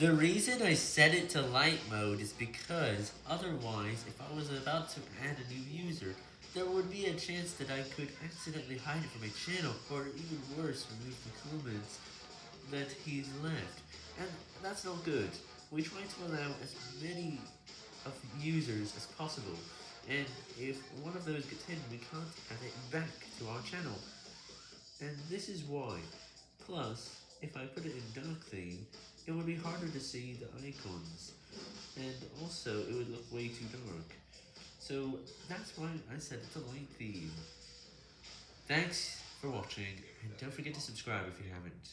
The reason I set it to light mode is because otherwise, if I was about to add a new user, there would be a chance that I could accidentally hide it from my channel, or even worse, remove the comments that he's left. And that's not good. We try to allow as many of users as possible, and if one of those gets hidden, we can't add it back to our channel. And this is why. Plus, if I put it in dark theme, it would be harder to see the icons, and also it would look way too dark. So that's why I set it to light theme. Thanks for watching, and don't forget to subscribe if you haven't.